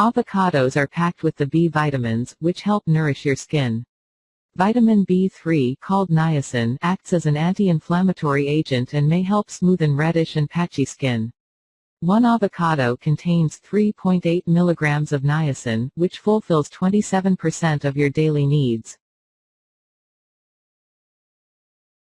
Avocados are packed with the B vitamins, which help nourish your skin. Vitamin B3 called niacin acts as an anti-inflammatory agent and may help smoothen reddish and patchy skin. One avocado contains 3.8 milligrams of niacin, which fulfills 27% of your daily needs.